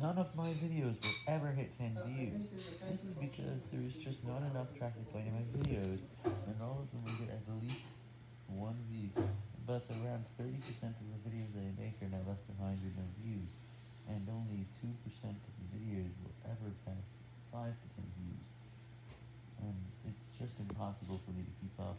none of my videos will ever hit 10 views. This is because there is just not enough traffic playing my videos, and all of them will get at least one view. But around 30% of the videos that I make are now left behind with no views, and only 2% of the videos will ever pass 5 to 10 views. And it's just impossible for me to keep up.